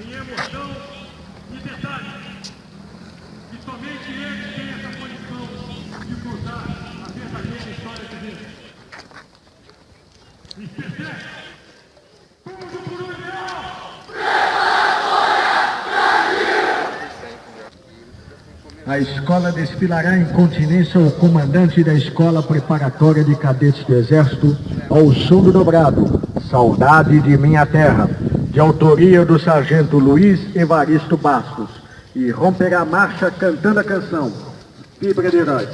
em emoção e detalhe. E somente eles têm essa condição de contar a verdadeira história de Deus. E percebe? Tudo por um ideal! A escola desfilará em continência ao comandante da Escola Preparatória de Cadetes do Exército, ao som do dobrado, Saudade de Minha Terra, de autoria do sargento Luiz Evaristo Bastos, e romperá a marcha cantando a canção, Fibra de Herói.